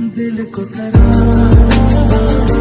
दिल को तराना।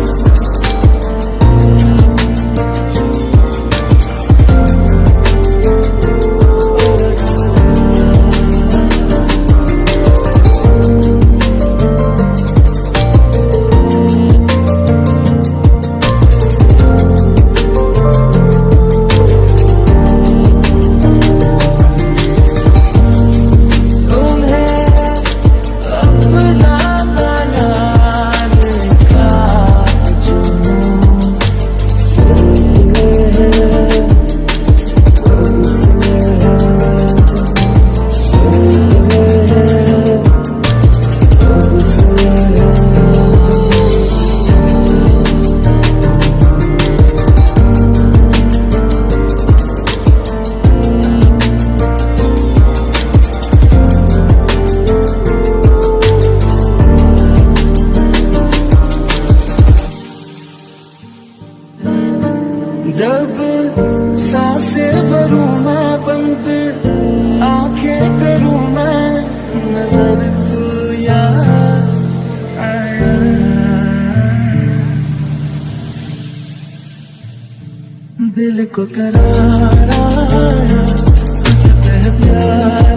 दिल को करारा तुझे प्यारा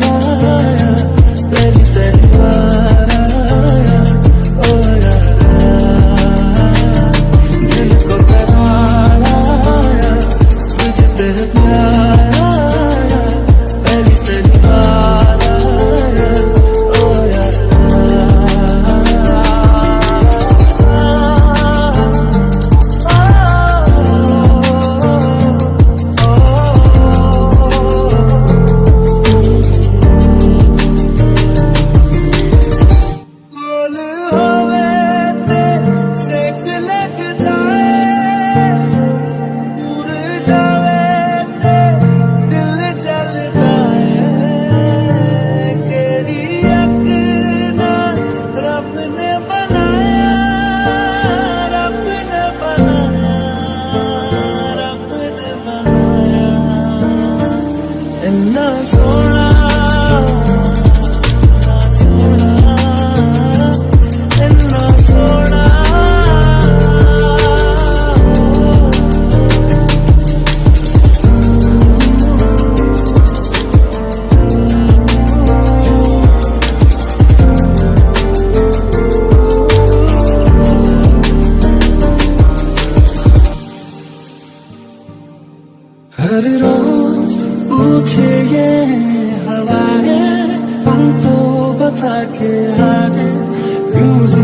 था कि हारे रोज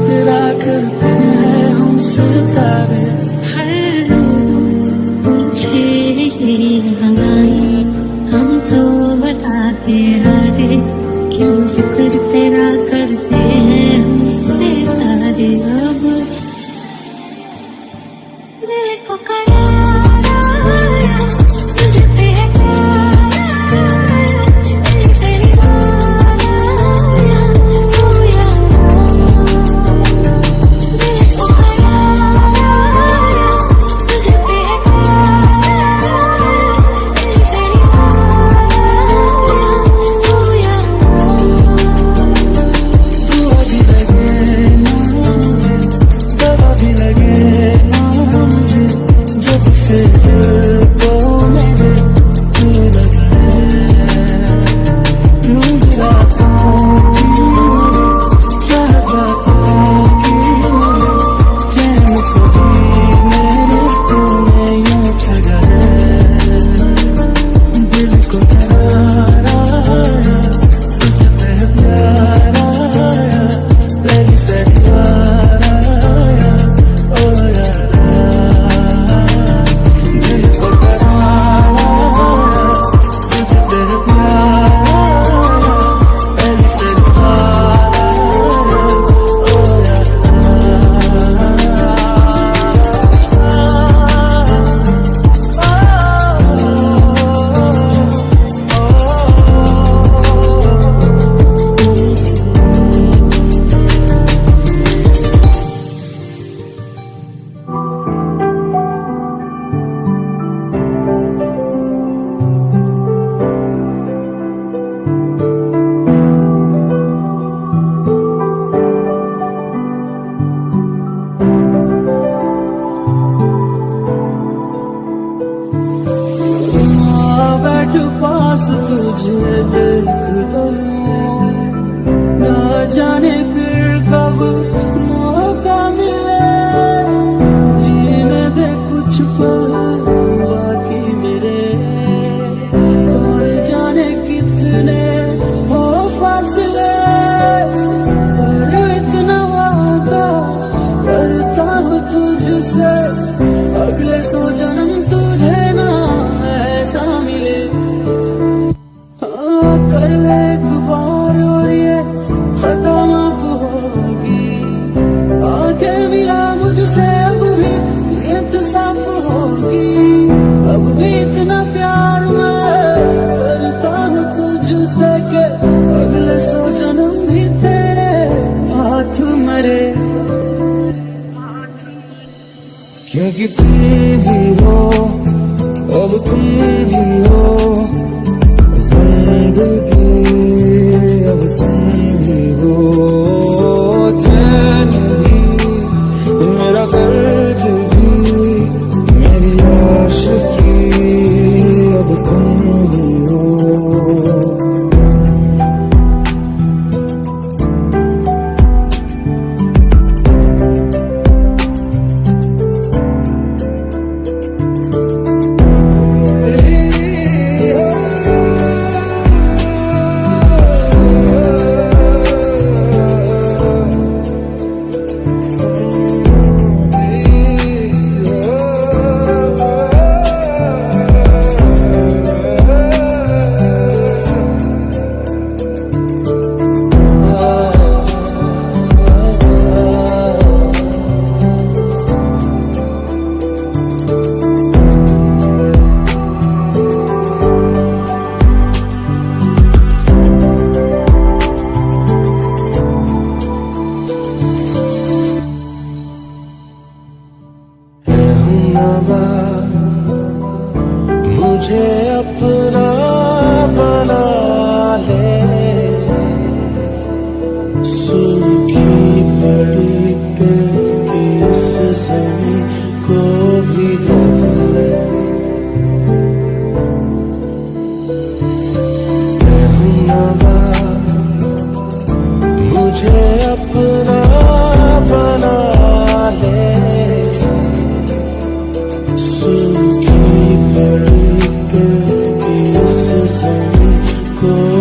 तेरा करते हैं हम सितारे। कि तुम ही हो अब तुम ही हो। Love. go.